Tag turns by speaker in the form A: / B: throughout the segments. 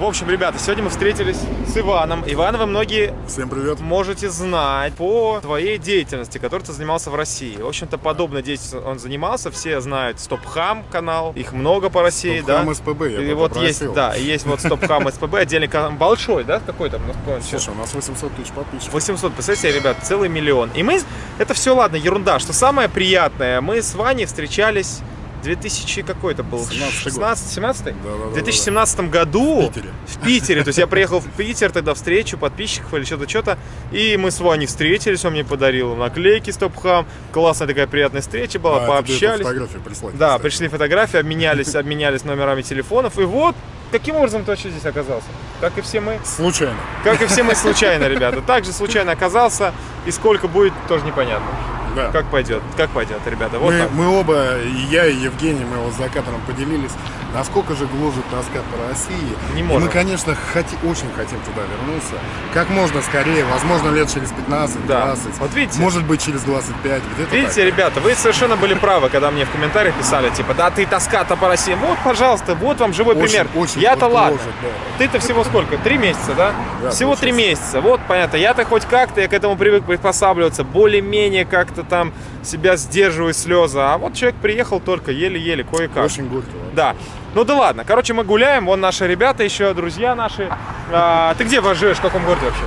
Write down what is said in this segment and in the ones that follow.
A: В общем, ребята, сегодня мы встретились с Иваном. Иван, вы многие
B: Всем привет.
A: можете знать по твоей деятельности, которой ты занимался в России. В общем-то, подобной деятельностью он занимался. Все знают Стопхам канал, их много по России, да?
B: Стопхам СПБ, я
A: И вот
B: попросил.
A: есть, да, есть вот Стопхам СПБ, отдельный канал, большой, да, какой там?
B: Слушай, у нас 800 тысяч подписчиков.
A: 800, представьте ребят, целый миллион. И мы, это все, ладно, ерунда. Что самое приятное, мы с Ваней встречались 2000 какой это был?
B: 17-й год.
A: 16 17
B: Да-да-да-да.
A: В 2017 году
B: В Питере.
A: в Питере. То есть я приехал в Питер тогда встречу подписчиков или что-то, что-то. И мы с Ваней встретились, он мне подарил наклейки Стопхам. Классная такая приятная встреча была,
B: А,
A: пообщались.
B: фотографию прислать,
A: Да,
B: кстати.
A: пришли фотографии, обменялись, обменялись номерами телефонов. И вот, каким образом ты вообще здесь оказался? Как и все мы.
B: Случайно.
A: Как и все мы случайно, ребята. Также случайно оказался. И сколько будет, тоже непонятно.
B: Да.
A: Как пойдет, как пойдет, ребята. Вот
B: мы,
A: так.
B: мы оба, и я, и Евгений, мы вот с закатором поделились, насколько же гложет тоска по России.
A: Не
B: И
A: можем.
B: мы, конечно, хоти- очень хотим туда вернуться. Как можно скорее, возможно, лет через 15,
A: Да.
B: 20.
A: Вот видите?
B: Может быть, через 25, где-то
A: Видите,
B: так.
A: ребята, вы совершенно были правы, когда мне в комментариях писали, типа, да ты тоска-то по России. Вот, пожалуйста, вот вам живой
B: Очень,
A: пример.
B: очень
A: Я-то
B: вот
A: ладно.
B: гложет, да.
A: Ты-то всего сколько? Три месяца, да?
B: Да,
A: всего три месяца. Вот, понятно. Я-то хоть как-то, я к этому привык приспосабливаться, более-менее как-то там себя сдерживаю слезы. А вот человек приехал только еле-еле, кое-как.
B: Очень горько.
A: Да. Ну да ладно. Короче, мы гуляем. Вон наши ребята еще, друзья наши. А, ты где живешь? В каком городе вообще?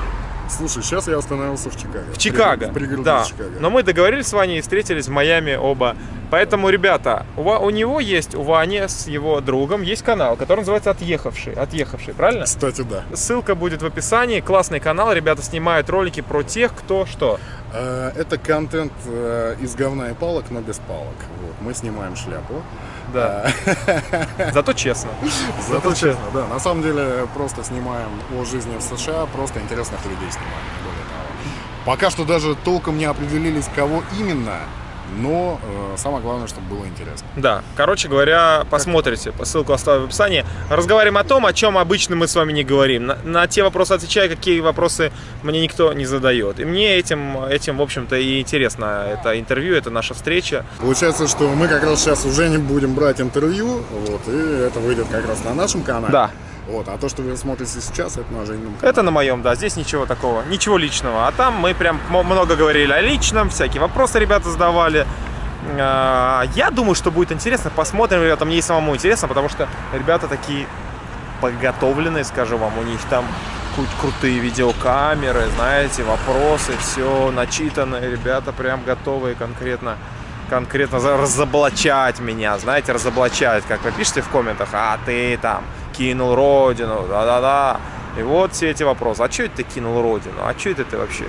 B: Слушай, сейчас я остановился в Чикаго.
A: В Чикаго.
B: В пригороде
A: да.
B: Чикаго.
A: Но мы договорились с Ваней и встретились в Майами оба. Поэтому, ребята, у, у него есть, у Вани с его другом есть канал, который называется «Отъехавший». «Отъехавший», правильно?
B: Кстати, да.
A: Ссылка будет в описании. Классный канал. Ребята снимают ролики про тех, кто что.
B: Э, Это контент э, из говна и палок, но без палок. Вот. Мы снимаем шляпу.
A: Да. Зато честно.
B: Зато честно, да. На самом деле просто снимаем о жизни в США, просто интересных людей снимаем. не более того. Пока что даже толком не определились, кого именно, но э, самое главное, чтобы было интересно.
A: Да, короче говоря, посмотрите, по ссылку оставлю в описании. Разговариваем о том, о чем обычно мы с вами не говорим. На, на те вопросы отвечаю, какие вопросы мне никто не задает. И мне этим, этим в общем-то, и интересно это интервью, это наша встреча.
B: Получается, что мы как раз сейчас уже не будем брать интервью, вот, и это выйдет как раз на нашем канале.
A: Да.
B: Вот, а то, что вы смотрите сейчас, это на Женином канале.
A: Это на моем, да, здесь ничего такого, ничего личного. А там мы прям много говорили о личном, всякие вопросы ребята задавали. А, Я думаю, что будет интересно. Посмотрим, ребята, мне и самому интересно, потому что ребята такие подготовленные, скажу вам. У них там кру- крутые видеокамеры, знаете, вопросы, все начитанные. Ребята прям готовые конкретно конкретно разоблачать меня, знаете, разоблачать, как вы пишете в комментах, а ты там кинул родину, да-да-да. И вот все эти вопросы. А что это ты кинул родину? А что это ты вообще?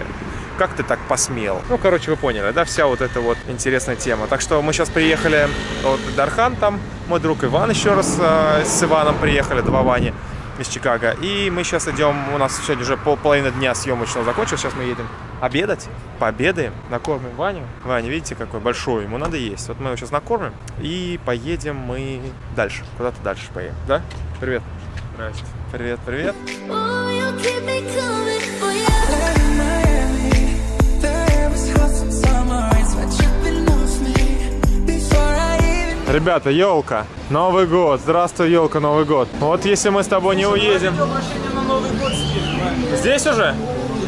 A: Как ты так посмел? Ну, короче, вы поняли, да, вся вот эта вот интересная тема. Так что мы сейчас приехали, вот Дархан там, мой друг Иван еще раз э, с Иваном приехали, два Вани из Чикаго. И мы сейчас идем, у нас сегодня уже пол, половина дня съемочного закончилась, сейчас мы едем обедать, пообедаем, накормим Ваню. Ваня, видите, какой большой, ему надо есть. Вот мы его сейчас накормим и поедем мы дальше, куда-то дальше поедем, да? Привет. Здрасте. Привет, привет.
C: Oh,
A: Ребята, елка, Новый год. Здравствуй, елка, Новый год. Вот если мы с тобой не уедем. Здесь уже?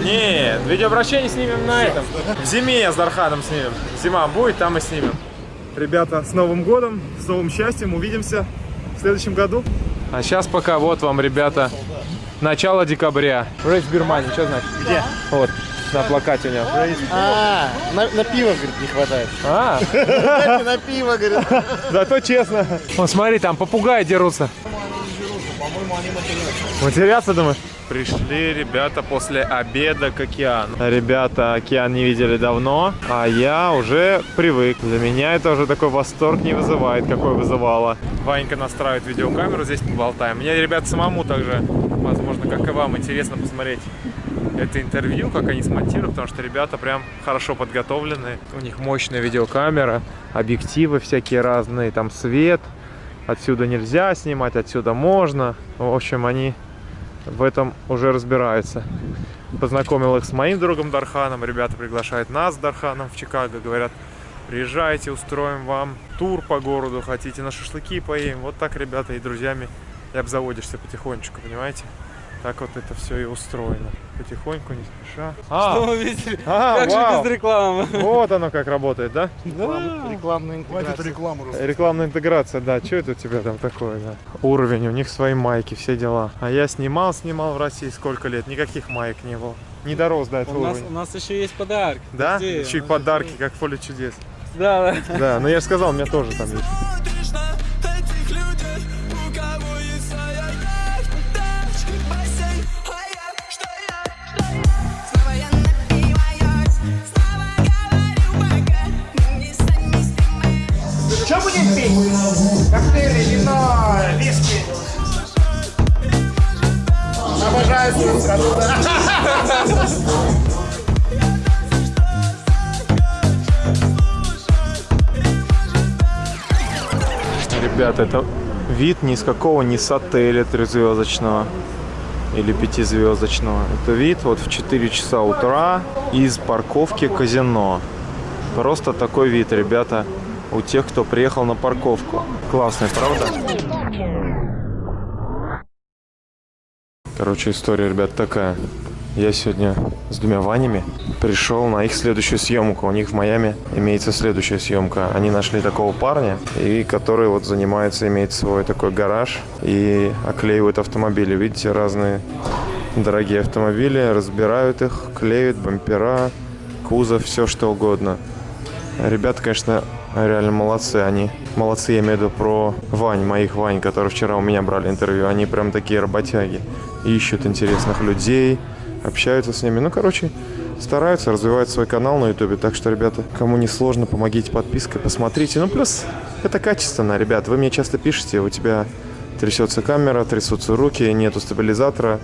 A: Нет, видеообращение снимем на этом. В зиме с Дарханом снимем. Зима будет, там и снимем. Ребята, с Новым годом, с новым счастьем. Увидимся в следующем году. А сейчас пока вот вам, ребята, начало декабря. Рейс в Германии, что значит? Где? Вот, на плакате у него.
D: А, на, на пиво, говорит, не хватает.
A: А,
D: Дайте на пиво, говорит.
A: Зато честно. Вон, смотри, там попугаи дерутся. Матерятся, думаешь? Пришли ребята после обеда к океану. Ребята океан не видели давно, а я уже привык. Для меня это уже такой восторг не вызывает, какой вызывало. Ванька настраивает видеокамеру, здесь поболтаем. Мне, ребят, самому также, возможно, как и вам, интересно посмотреть это интервью, как они смонтируют, потому что ребята прям хорошо подготовлены. У них мощная видеокамера, объективы всякие разные, там свет. Отсюда нельзя снимать, отсюда можно. В общем, они в этом уже разбираются. Познакомил их с моим другом Дарханом. Ребята приглашают нас с Дарханом в Чикаго. Говорят, приезжайте, устроим вам тур по городу. Хотите на шашлыки поедем. Вот так ребята и друзьями и обзаводишься потихонечку, понимаете? Так вот это все и устроено. Потихоньку, не спеша. А,
E: Что вы видели?
A: а,
E: как
A: вау.
E: же без рекламы?
A: Вот оно как работает, да?
D: Рекламная
B: Хватит
D: интеграция.
B: рекламу.
A: Рекламная интеграция, да. Что это у тебя там такое, да? Уровень, у них свои майки, все дела. А я снимал, снимал в России сколько лет, никаких маек не было. Не дорос до этого
E: У нас, у нас еще есть подарки.
A: Да?
E: Подожди,
A: Еще и подарки, как в поле чудес.
E: Да, да.
A: Да, но я же сказал, у меня тоже там есть.
D: Коктейли, вино, виски. Обожаю свою страну.
A: Ребята, это вид ни с какого не с отеля трехзвездочного или пятизвездочного. Это вид вот в 4 часа утра из парковки казино. Просто такой вид, ребята, у тех, кто приехал на парковку. Классный, правда? Короче, история, ребят, такая. Я сегодня с двумя Ванями пришел на их следующую съемку. У них в Майами имеется следующая съемка. Они нашли такого парня, и который вот занимается, имеет свой такой гараж и оклеивает автомобили. Видите, разные дорогие автомобили, разбирают их, клеят бампера, кузов, все что угодно. Ребята, конечно, реально молодцы. Они молодцы, я имею в виду про Вань, моих Вань, которые вчера у меня брали интервью. Они прям такие работяги. Ищут интересных людей, общаются с ними. Ну, короче, стараются развивать свой канал на ютубе. Так что, ребята, кому не сложно, помогите подпиской, посмотрите. Ну, плюс это качественно, ребят. Вы мне часто пишете, у тебя трясется камера, трясутся руки, нету стабилизатора.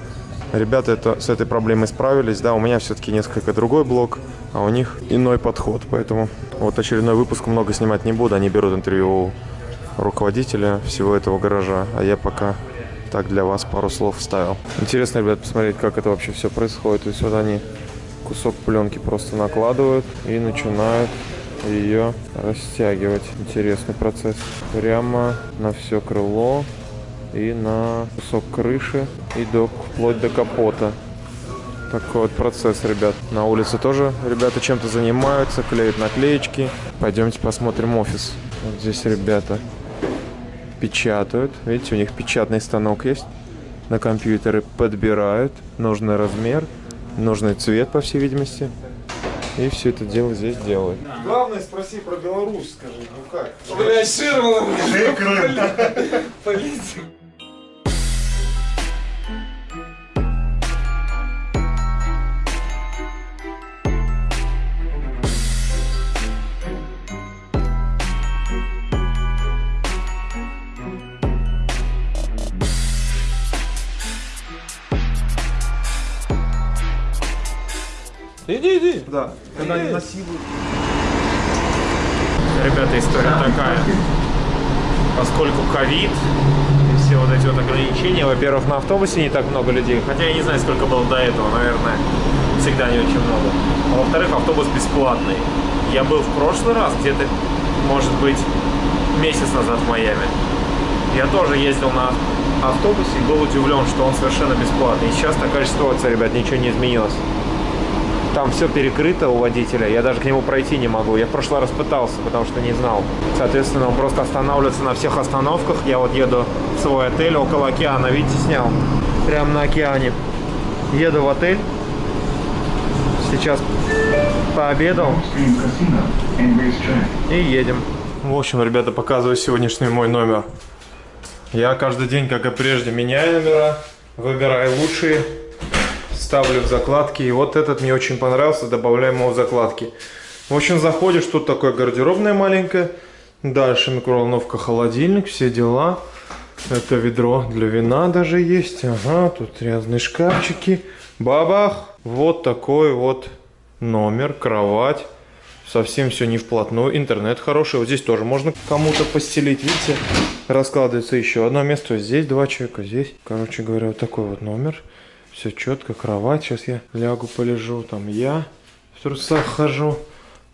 A: Ребята это, с этой проблемой справились. Да, у меня все-таки несколько другой блок, а у них иной подход. Поэтому вот очередной выпуск много снимать не буду. Они берут интервью у руководителя всего этого гаража. А я пока так для вас пару слов вставил. Интересно, ребят, посмотреть, как это вообще все происходит. То есть вот они кусок пленки просто накладывают и начинают ее растягивать. Интересный процесс. Прямо на все крыло и на кусок крыши и до, вплоть до капота. Такой вот процесс, ребят. На улице тоже ребята чем-то занимаются, клеят наклеечки. Пойдемте посмотрим офис. Вот здесь ребята печатают. Видите, у них печатный станок есть. На компьютере подбирают нужный размер, нужный цвет, по всей видимости. И все это дело здесь делают. Главное, спроси про Беларусь, скажи, ну как?
E: Блядь, Ширман. Полиция.
A: Да, когда они насилуют. Ребята, история такая. Поскольку ковид и все вот эти вот ограничения, во-первых, на автобусе не так много людей, хотя я не знаю, сколько было до этого, наверное, всегда не очень много. А во-вторых, автобус бесплатный. Я был в прошлый раз, где-то, может быть, месяц назад в Майами. Я тоже ездил на автобусе и был удивлен, что он совершенно бесплатный. И сейчас такая же ситуация, ребят, ничего не изменилось. Там все перекрыто у водителя, я даже к нему пройти не могу. Я в прошлый раз пытался, потому что не знал. Соответственно, он просто останавливается на всех остановках. Я вот еду в свой отель около океана, видите, снял. Прямо на океане. Еду в отель. Сейчас пообедал. И едем. В общем, ребята, показываю сегодняшний мой номер. Я каждый день, как и прежде, меняю номера, выбираю лучшие, ставлю в закладки. И вот этот мне очень понравился, добавляем его в закладки. В общем, заходишь, тут такое гардеробная маленькая. Дальше микроволновка, холодильник, все дела. Это ведро для вина даже есть. Ага, тут разные шкафчики. Бабах! Вот такой вот номер, кровать. Совсем все не вплотную. Интернет хороший. Вот здесь тоже можно кому-то постелить. Видите, раскладывается еще одно место. Здесь два человека, здесь. Короче говоря, вот такой вот номер. Все четко, кровать. Сейчас я лягу, полежу. Там я в трусах хожу.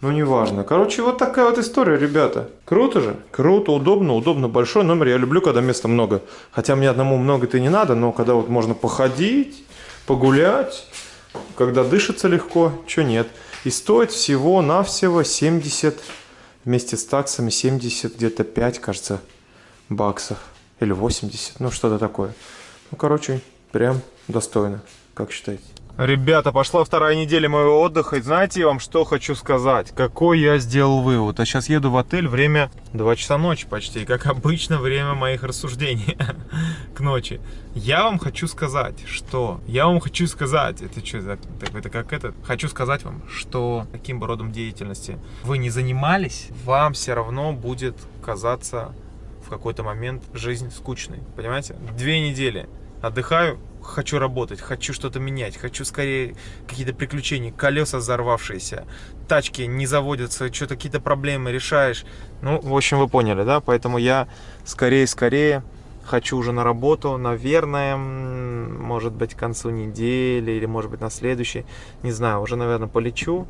A: Ну, неважно. Короче, вот такая вот история, ребята. Круто же? Круто, удобно, удобно. Большой номер. Я люблю, когда места много. Хотя мне одному много-то не надо, но когда вот можно походить, погулять, когда дышится легко, что нет. И стоит всего-навсего 70, вместе с таксами 70, где-то 5, кажется, баксов. Или 80, ну что-то такое. Ну, короче, прям достойно. Как считаете? Ребята, пошла вторая неделя моего отдыха. И знаете, я вам что хочу сказать? Какой я сделал вывод? А сейчас еду в отель, время 2 часа ночи почти. Как обычно, время моих рассуждений к ночи. Я вам хочу сказать, что... Я вам хочу сказать... Это что. Это как это? Хочу сказать вам, что каким бы родом деятельности вы не занимались, вам все равно будет казаться в какой-то момент жизнь скучной. Понимаете? Две недели отдыхаю, хочу работать, хочу что-то менять, хочу скорее какие-то приключения, колеса взорвавшиеся, тачки не заводятся, что-то какие-то проблемы решаешь. Ну, в общем, вы поняли, да? Поэтому я скорее-скорее хочу уже на работу, наверное, может быть, к концу недели или, может быть, на следующей, не знаю, уже, наверное, полечу,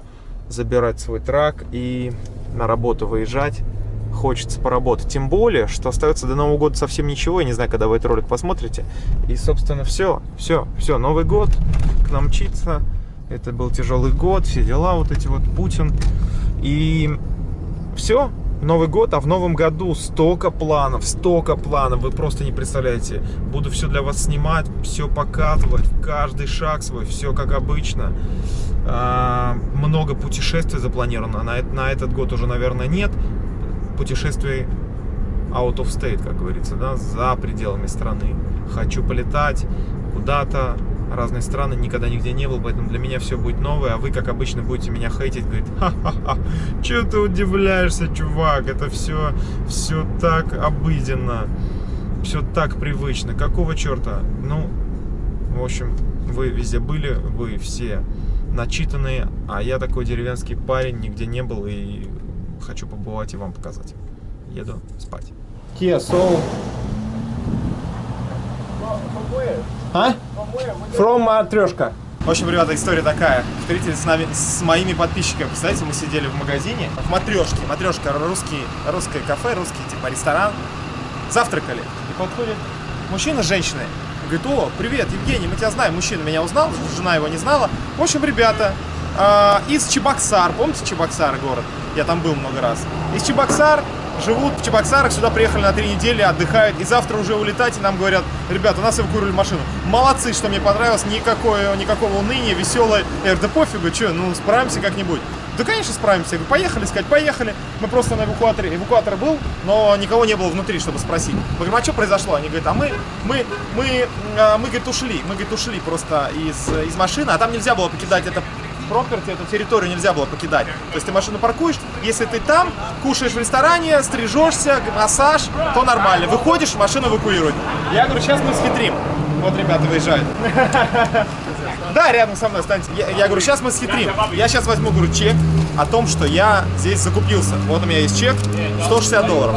A: забирать свой трак и на работу выезжать хочется поработать. Тем более, что остается до Нового года совсем ничего. Я не знаю, когда вы этот ролик посмотрите. И, собственно, все, все, все. Новый год к нам мчится. Это был тяжелый год, все дела, вот эти вот Путин. И все, Новый год, а в новом году столько планов, столько планов, вы просто не представляете. Буду все для вас снимать, все показывать, каждый шаг свой, все как обычно. А, Много путешествий запланировано, на, на этот год уже, наверное, нет путешествий out of state, как говорится, да, за пределами страны. Хочу полетать куда-то, разные страны, никогда нигде не был, поэтому для меня все будет новое, а вы, как обычно, будете меня хейтить, говорить, ха-ха-ха, что ты удивляешься, чувак, это все, все так обыденно, все так привычно, какого черта? Ну, в общем, вы везде были, вы все начитанные, а я такой деревенский парень, нигде не был и хочу побывать и вам показать. Еду спать. Kia Soul. А? From Матрешка. В общем, ребята, история такая. Встретились с нами, с моими подписчиками. Представляете, мы сидели в магазине в Матрешке. Матрешка русский, русское кафе, русский типа ресторан. Завтракали. И подходит мужчина с женщиной. Говорит, о, привет, Евгений, мы тебя знаем. Мужчина меня узнал, жена его не знала. В общем, ребята, а, из Чебоксар, помните Чебоксар город? Я там был много раз. Из Чебоксар живут в Чебоксарах, сюда приехали на три недели, отдыхают, и завтра уже улетать, и нам говорят, ребята, у нас эвакуировали машину. Молодцы, что мне понравилось, никакое, никакого уныния, веселое. Я говорю, да пофигу, что, ну справимся как-нибудь. Да, конечно, справимся. Я говорю, поехали, сказать, поехали. Мы просто на эвакуаторе. Эвакуатор был, но никого не было внутри, чтобы спросить. Мы говорим, а что произошло? Они говорят, а мы, мы, мы, а, мы, говорит, ушли. Мы, говорит, ушли просто из, из машины, а там нельзя было покидать это проперти, эту территорию нельзя было покидать. То есть ты машину паркуешь, если ты там, кушаешь в ресторане, стрижешься, массаж, то нормально. Выходишь, машину эвакуируют. Я говорю, сейчас мы схитрим. Вот ребята выезжают. Да, рядом со мной станьте. Я, я говорю, сейчас мы схитрим. Я сейчас возьму, говорю, чек о том, что я здесь закупился. Вот у меня есть чек, 160 долларов.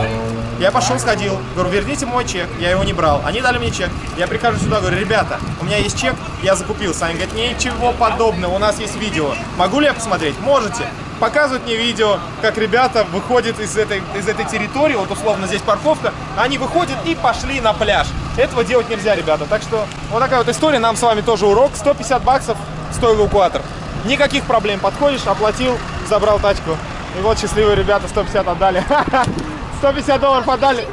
A: Я пошел, сходил, говорю, верните мой чек, я его не брал. Они дали мне чек. Я прихожу сюда, говорю, ребята, у меня есть чек, я закупился. Они говорят, ничего подобного, у нас есть видео. Могу ли я посмотреть? Можете. Показывают мне видео, как ребята выходят из этой, из этой территории, вот условно здесь парковка, они выходят и пошли на пляж. Этого делать нельзя, ребята. Так что вот такая вот история, нам с вами тоже урок. 150 баксов стоил эвакуатор. Никаких проблем. Подходишь, оплатил, забрал тачку. И вот счастливые ребята 150 отдали. 150 долларов отдали.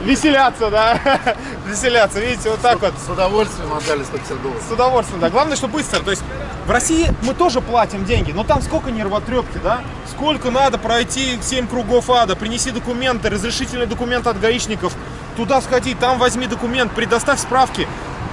A: Веселяться, да. Веселяться, видите, вот так вот.
B: С удовольствием отдали 150 долларов.
A: С удовольствием, да. Главное, что быстро. То есть в России мы тоже платим деньги, но там сколько нервотрепки, да? Сколько надо пройти 7 кругов ада, принеси документы, разрешительный документ от гаишников, туда сходи, там возьми документ, предоставь справки,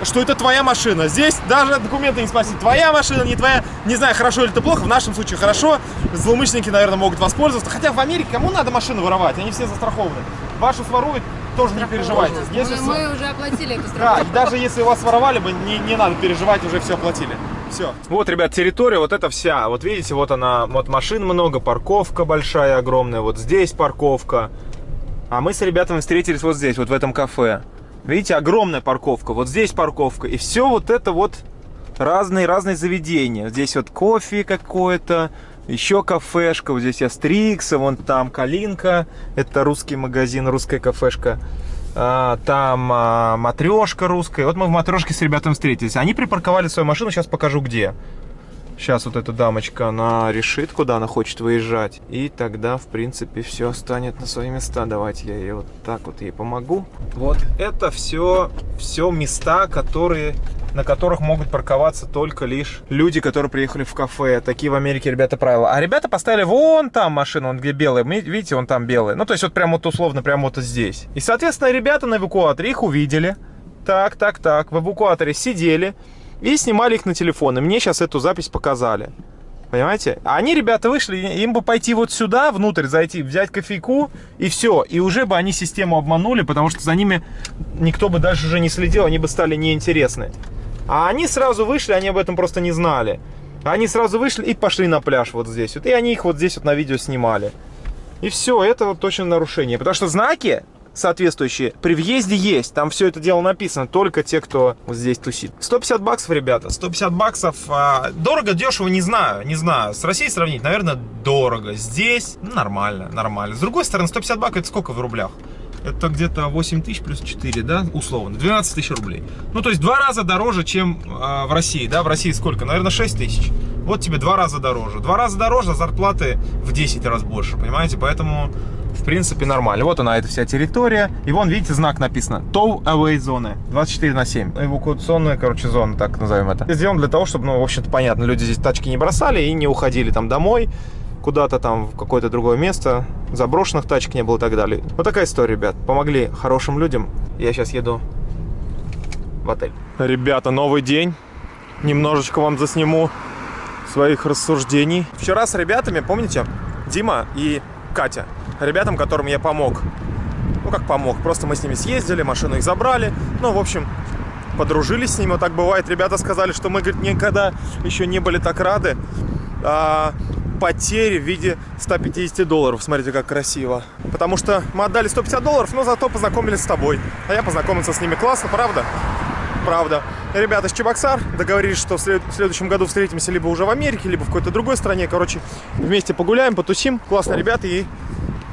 A: что это твоя машина. Здесь даже документы не спросить. Твоя машина, не твоя. Не знаю, хорошо или это плохо. В нашем случае хорошо. Злоумышленники, наверное, могут воспользоваться. Хотя в Америке кому надо машину воровать? Они все застрахованы. Вашу своруют, тоже не переживайте. Если
F: Мы, мы уже оплатили эту
A: да,
F: страховку.
A: и даже если у вас воровали бы, не, не надо переживать, уже все оплатили. Все. Вот, ребят, территория вот эта вся. Вот видите, вот она, вот машин много, парковка большая, огромная. Вот здесь парковка. А мы с ребятами встретились вот здесь, вот в этом кафе. Видите, огромная парковка. Вот здесь парковка. И все вот это вот разные-разные заведения. Здесь вот кофе какое-то, Еще кафешка, вот здесь Астрикса, вон там Калинка, это русский магазин, русская кафешка. А, там а, матрешка русская. Вот мы в матрешке с ребятами встретились. Они припарковали свою машину, сейчас покажу где. Сейчас вот эта дамочка, она решит, куда она хочет выезжать. И тогда, в принципе, все станет на свои места. Давайте я ей вот так вот ей помогу. Вот это все, все места, которые, на которых могут парковаться только лишь люди, которые приехали в кафе. Такие в Америке, ребята, правила. А ребята поставили вон там машину, он где. Ми- Видите, он там белый. Ну, то есть вот прям вот условно, прям вот здесь. И, соответственно, ребята на эвакуаторе их увидели. Так, так, так. В эвакуаторе сидели и снимали их на телефон. И мне сейчас эту запись показали. Понимаете? Они, ребята, вышли, им бы пойти вот сюда, внутрь зайти, взять кофейку, и все. И уже бы они систему обманули, потому что за ними никто бы дальше уже не следил, они бы стали неинтересны. А они сразу вышли, они об этом просто не знали. Они сразу вышли и пошли на пляж вот здесь. Вот, и они их вот здесь вот на видео снимали. И все, это вот точно нарушение. Потому что знаки соответствующие при въезде есть. Там все это дело написано. Только те, кто вот здесь тусит. 150 баксов, ребята. 150 баксов. а, дорого, дешево, не знаю. Не знаю. С Россией сравнить, наверное, дорого. Здесь ну, нормально, нормально. С другой стороны, 150 баксов это сколько в рублях? Это где-то 8 тысяч плюс 4, да, условно, 12 тысяч рублей. Ну, то есть два раза дороже, чем а, в России, да, в России сколько? Наверное, 6 тысяч. Вот тебе два раза дороже. Два раза дороже, а зарплаты в 10 раз больше, понимаете? Поэтому, в принципе, нормально. Вот она, эта вся территория. И вон, видите, знак написано. Tow Away зоны. 24 на 7. Эвакуационная, короче, зона, так назовем это. Сделано для того, чтобы, ну, в общем-то, понятно, люди здесь тачки не бросали и не уходили там домой куда-то там в какое-то другое место, заброшенных тачек не было и так далее. Вот такая история, ребят. Помогли хорошим людям. Я сейчас еду в отель. Ребята, новый день. Немножечко вам засниму своих рассуждений. Вчера с ребятами, помните, Дима и Катя, ребятам, которым я помог. Ну, как помог, просто мы с ними съездили, машину их забрали. Ну, в общем, подружились с ними. Вот так бывает. Ребята сказали, что мы, говорит, никогда еще не были так рады. А, потери в виде 150 долларов. Смотрите, как красиво. Потому что мы отдали 150 долларов, но зато познакомились с тобой. А я познакомился с ними классно, правда? Правда. Ребята из Чебоксар договорились, что в, след- в следующем году встретимся либо уже в Америке, либо в какой-то другой стране. Короче, вместе погуляем, потусим. Классно, ребята. И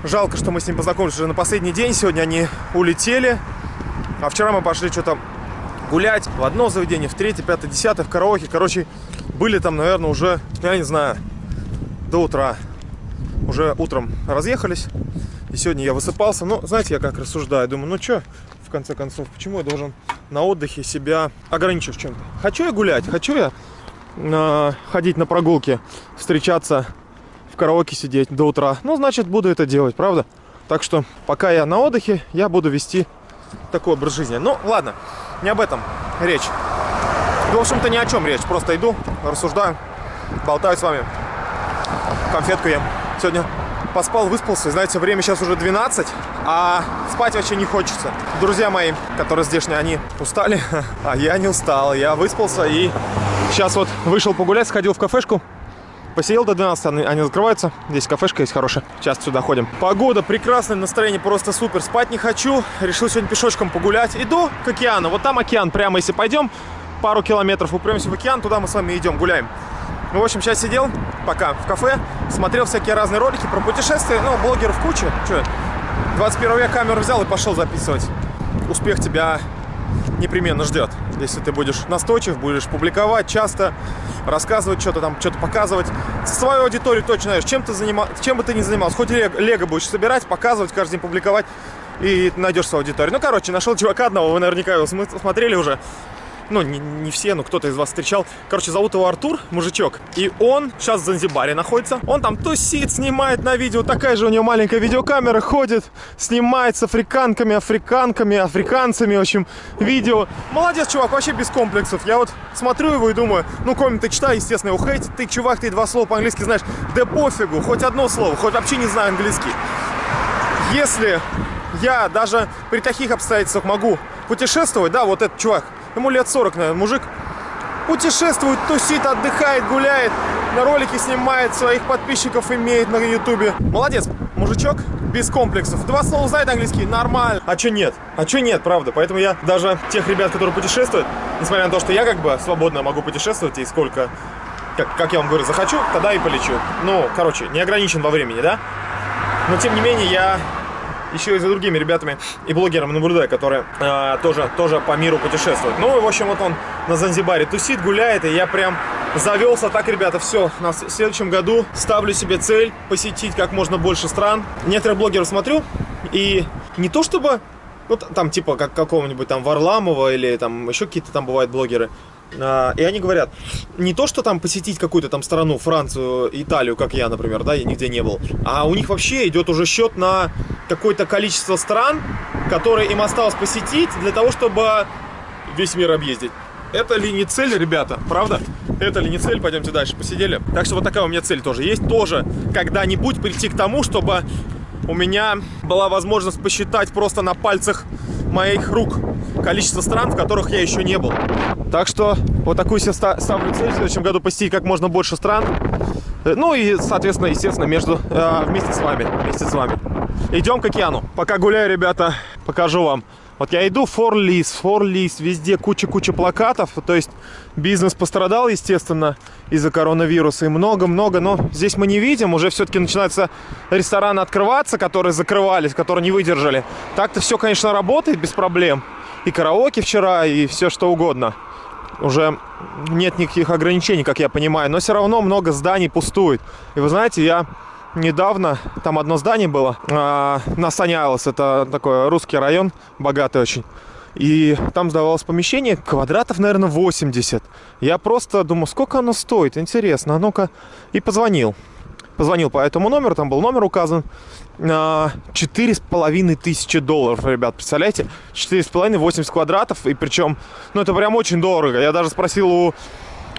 A: жалко, что мы с ними познакомились уже на последний день. Сегодня они улетели. А вчера мы пошли что-то гулять в одно заведение, в третье, пятое, десятое, в караоке. Короче, были там, наверное, уже, я не знаю, до утра. Уже утром разъехались. И сегодня я высыпался. Ну, знаете, я как рассуждаю. Думаю, ну что, в конце концов, почему я должен на отдыхе себя ограничивать чем-то? Хочу я гулять, хочу я э, ходить на прогулки, встречаться караоке сидеть до утра. Ну, значит, буду это делать, правда? Так что, пока я на отдыхе, я буду вести такой образ жизни. Ну, ладно, не об этом речь. В общем-то, ни о чем речь. Просто иду, рассуждаю, болтаю с вами конфетку ем. Сегодня поспал, выспался. Знаете, время сейчас уже 12, а спать вообще не хочется. Друзья мои, которые здешние, они устали, а я не устал. Я выспался и сейчас вот вышел погулять, сходил в кафешку. Посидел до 12, они, они закрываются. Здесь кафешка есть хорошая. Сейчас сюда ходим. Погода прекрасная, настроение просто супер. Спать не хочу. Решил сегодня пешочком погулять. Иду к океану. Вот там океан. Прямо если пойдем, пару километров упремся в океан, туда мы с вами идем, гуляем. Ну, в общем, сейчас сидел пока в кафе, смотрел всякие разные ролики про путешествия. Ну, блогеров куча. Че, 21 век камеру взял и пошел записывать. Успех тебя непременно ждет. Если ты будешь настойчив, будешь публиковать часто, рассказывать что-то там, что-то показывать. Свою аудиторию точно знаешь, чем ты занима... чем бы ты ни занимался. Хоть лего, будешь собирать, показывать, каждый день публиковать, и найдешь свою аудиторию. Ну, короче, нашел чувака одного, вы наверняка его см- смотрели уже. Ну, не, не все, но кто-то из вас встречал. Короче, зовут его Артур, мужичок. И он сейчас в Занзибаре находится. Он там тусит, снимает на видео. Такая же у него маленькая видеокамера. Ходит, снимает с африканками, африканками, африканцами. В общем, видео. Молодец, чувак, вообще без комплексов. Я вот смотрю его и думаю, ну, комменты читаю, естественно, его хейтит. Ты, чувак, ты два слова по-английски знаешь. Да пофигу, хоть одно слово, хоть вообще не знаю английский. Если я даже при таких обстоятельствах могу путешествовать, да, вот этот чувак, ему лет 40, наверное, мужик, путешествует, тусит, отдыхает, гуляет, на ролики снимает, своих подписчиков имеет на ютубе. Молодец, мужичок, без комплексов. Два слова знает английский, нормально. А чё нет? А чё нет, правда? Поэтому я даже тех ребят, которые путешествуют, несмотря на то, что я как бы свободно могу путешествовать и сколько как, как я вам говорю, захочу, тогда и полечу. Ну, короче, не ограничен во времени, да? Но тем не менее я еще и за другими ребятами и блогерами наблюдаю, которые э, тоже, тоже по миру путешествуют. Ну и в общем вот он на Занзибаре тусит, гуляет, и я прям завелся. Так, ребята, все, на следующем году ставлю себе цель посетить как можно больше стран. Некоторых блогеров смотрю, и не то чтобы, ну там типа как какого-нибудь там Варламова или там еще какие-то там бывают блогеры, И они говорят, не то, что там посетить какую-то там страну, Францию, Италию, как я, например, да, я нигде не был, а у них вообще идет уже счет на какое-то количество стран, которые им осталось посетить для того, чтобы весь мир объездить. Это ли не цель, ребята, правда? Это ли не цель? Пойдемте дальше, посидели. Так что вот такая у меня цель тоже есть. Тоже когда-нибудь прийти к тому, чтобы у меня была возможность посчитать просто на пальцах моих рук количество стран, в которых я еще не был. Так что вот такую себе ста- ставлю цель в следующем году посетить как можно больше стран. Э, Ну и, соответственно, естественно, между, э, вместе с вами, вместе с вами. Идем к океану. Пока гуляю, ребята, покажу вам. Вот я иду, форлис, форлис, везде куча-куча плакатов. То есть бизнес пострадал, естественно, из-за коронавируса. И много-много, но здесь мы не видим. Уже все-таки начинаются рестораны открываться, которые закрывались, которые не выдержали. Так-то все, конечно, работает без проблем. И караоке вчера, и все что угодно уже нет никаких ограничений, как я понимаю, но все равно много зданий пустует. И вы знаете, я недавно, там одно здание было, а, на Сани Айлс, это такой русский район, богатый очень. И там сдавалось помещение квадратов, наверное, 80. Я просто думаю, сколько оно стоит, интересно, а ну-ка. И позвонил. Позвонил по этому номеру, там был номер указан. А, Четыре с половиной тысячи долларов, ребят, представляете? Четыре с половиной, 80 квадратов, и причем, ну это прям очень дорого. Я даже спросил у,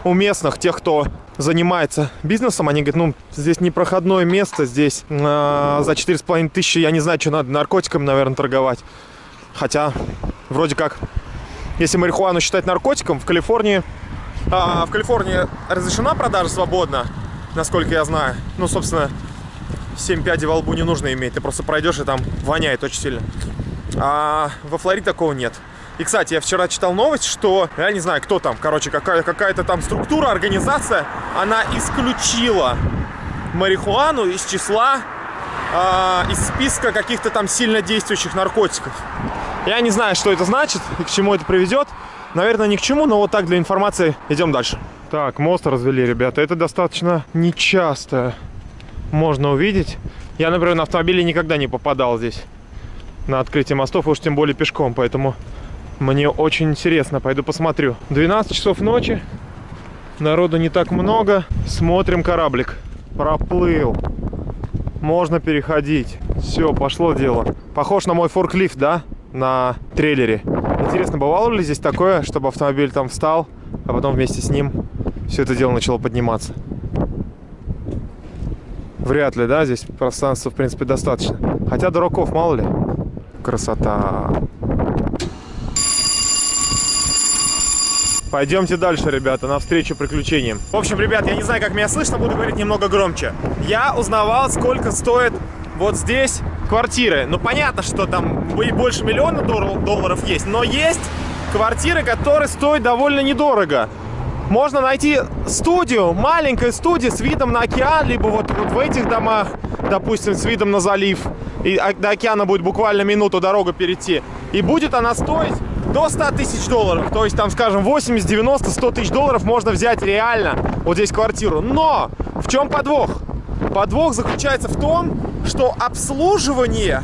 A: у местных, тех, кто занимается бизнесом, они говорят, ну, здесь непроходное место, здесь а, за четыре с половиной тысячи, я не знаю, что надо, наркотиками, наверное, торговать. Хотя, вроде как, если марихуану считать наркотиком, в Калифорнии, а, в Калифорнии разрешена продажа свободно, насколько я знаю. Ну, собственно, 7 пядей во лбу не нужно иметь. Ты просто пройдешь и там воняет очень сильно. А во Флориде такого нет. И, кстати, я вчера читал новость, что, я не знаю, кто там, короче, какая- какая-то там структура, организация, она исключила марихуану из числа, а, из списка каких-то там сильно действующих наркотиков. Я не знаю, что это значит и к чему это приведет. Наверное, ни к чему, но вот так для информации идем дальше. Так, мост развели, ребята. Это достаточно нечасто можно увидеть. Я, например, на автомобиле никогда не попадал здесь на открытие мостов, уж тем более пешком, поэтому мне очень интересно, пойду посмотрю. 12 часов ночи, народу не так много, смотрим кораблик, проплыл, можно переходить, все, пошло дело. Похож на мой форклифт, да, на трейлере. Интересно, бывало ли здесь такое, чтобы автомобиль там встал, а потом вместе с ним все это дело начало подниматься? Вряд ли, да, здесь пространства, в принципе, достаточно. Хотя дураков мало ли. Красота. Пойдемте дальше, ребята, навстречу приключениям. В общем, ребят, я не знаю, как меня слышно, буду говорить немного громче. Я узнавал, сколько стоит вот здесь квартиры. Ну, понятно, что там и больше миллиона дол- долларов есть, но есть квартиры, которые стоят довольно недорого. Можно найти студию, маленькую студию с видом на океан, либо вот, вот в этих домах, допустим, с видом на залив. И до океана будет буквально минуту дорога перейти. И будет она стоить до 100 тысяч долларов. То есть там, скажем, 80, 90, 100 тысяч долларов можно взять реально вот здесь квартиру. Но в чем подвох? Подвох заключается в том, что обслуживание,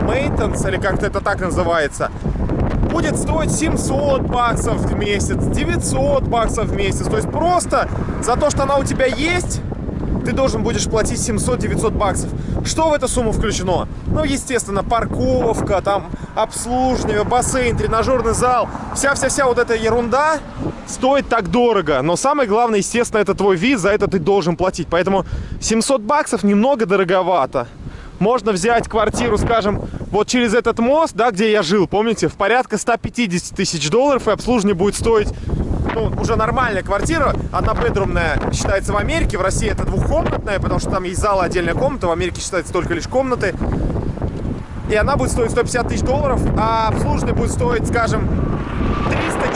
A: maintenance, или как-то это так называется, будет стоить 700 баксов в месяц, 900 баксов в месяц. То есть просто за то, что она у тебя есть, ты должен будешь платить 700-900 баксов. Что в эту сумму включено? Ну, естественно, парковка, там, обслуживание, бассейн, тренажерный зал. Вся-вся-вся вот эта ерунда стоит так дорого. Но самое главное, естественно, это твой вид, за это ты должен платить. Поэтому 700 баксов немного дороговато. Можно взять квартиру, скажем, вот через этот мост, да, где я жил, помните, в порядка 150 тысяч долларов, и обслуживание будет стоить ну, уже нормальная квартира, однобедрумная, считается в Америке, в России это двухкомнатная, потому что там есть зал отдельная комната, в Америке считается только лишь комнаты. И она будет стоить 150 тысяч долларов, а обслуживание будет стоить, скажем,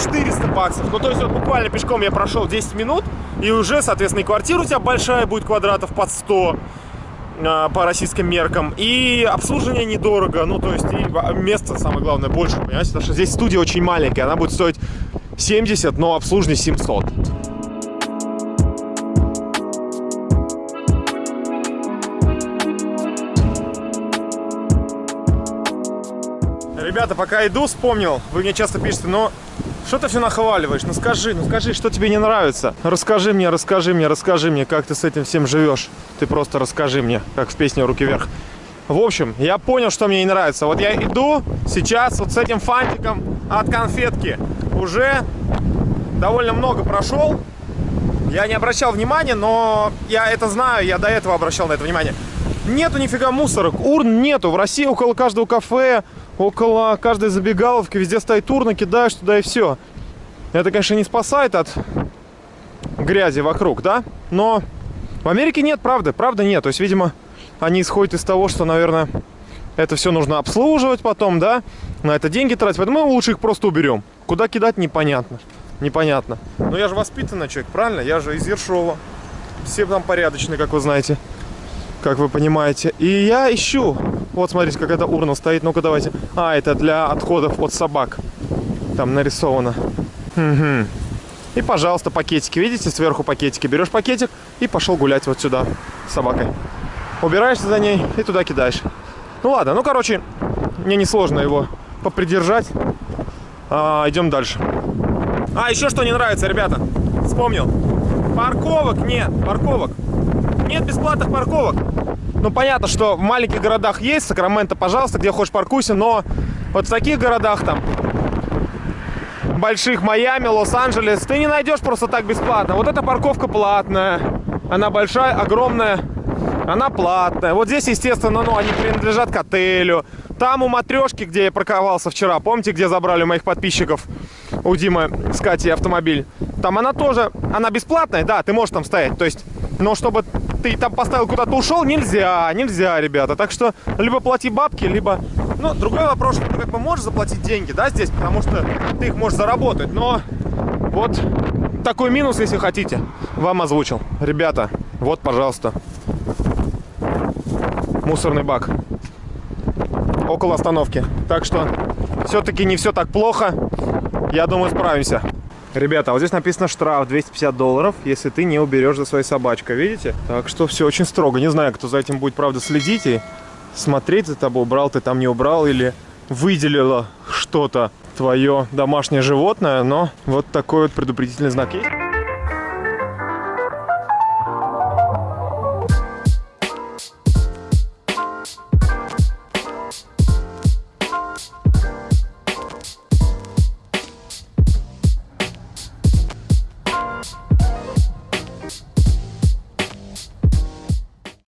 A: 400 баксов. Ну, то есть вот буквально пешком я прошел 10 минут, и уже, соответственно, и квартира у тебя большая будет квадратов под 100 а, по российским меркам. И обслуживание недорого. Ну, то есть и место, самое главное, больше, понимаете? Потому что здесь студия очень маленькая. Она будет стоить 70, но обслуживание 700. Ребята, пока иду, вспомнил, вы мне часто пишете, но что ты все нахваливаешь? Ну скажи, ну скажи, что тебе не нравится. Расскажи мне, расскажи мне, расскажи мне, как ты с этим всем живешь. Ты просто расскажи мне, как в песне «Руки вверх». В общем, я понял, что мне не нравится. Вот я иду сейчас вот с этим фантиком от конфетки. Уже довольно много прошел. Я не обращал внимания, но я это знаю, я до этого обращал на это внимание. Нету нифига мусорок, урн нету. В России около каждого кафе, около каждой забегаловки везде стоит урна, кидаешь туда и все. Это, конечно, не спасает от грязи вокруг, да? Но в Америке нет, правда, правда нет. То есть, видимо, они исходят из того, что, наверное, это все нужно обслуживать потом, да? На это деньги тратить. Поэтому мы лучше их просто уберем. Куда кидать, непонятно. Непонятно. Но я же воспитанный человек, правильно? Я же из Ершова. Все там порядочные, как вы знаете. Как вы понимаете. И я ищу. Вот, смотрите, какая-то урна стоит. Ну-ка, давайте. А, это для отходов от собак. Там нарисовано. Мгм. И, пожалуйста, пакетики. Видите, сверху пакетики. Берешь пакетик и пошел гулять вот сюда с собакой. Убираешься за ней и туда кидаешь. Ну ладно, ну короче, мне несложно его попридержать. А, идем дальше. А, еще что не нравится, ребята. Вспомнил. Парковок нет, парковок. Нет бесплатных парковок. Ну, понятно, что в маленьких городах есть, Сакраменто, пожалуйста, где хочешь паркуйся, но вот в таких городах там, больших Майами, Лос-Анджелес, ты не найдешь просто так бесплатно. Вот эта парковка платная, она большая, огромная, она платная. Вот здесь, естественно, ну, они принадлежат к отелю. Там у матрешки, где я парковался вчера, помните, где забрали моих подписчиков, у Димы с Катей автомобиль? Там она тоже, она бесплатная, да, ты можешь там стоять, то есть, но чтобы ты там поставил куда-то ушел, нельзя, нельзя, ребята. Так что либо плати бабки, либо... Ну, другой вопрос, что ты как бы можешь заплатить деньги, да, здесь, потому что ты их можешь заработать, но вот такой минус, если хотите, вам озвучил. Ребята, вот, пожалуйста, мусорный бак около остановки. Так что все-таки не все так плохо. Я думаю, справимся. Ребята, вот здесь написано штраф 250 долларов, если ты не уберешь за своей собачкой, видите? Так что все очень строго. Не знаю, кто за этим будет, правда, следить и смотреть за тобой, убрал ты там, не убрал, или выделило что-то твое домашнее животное, но вот такой вот предупредительный знак есть.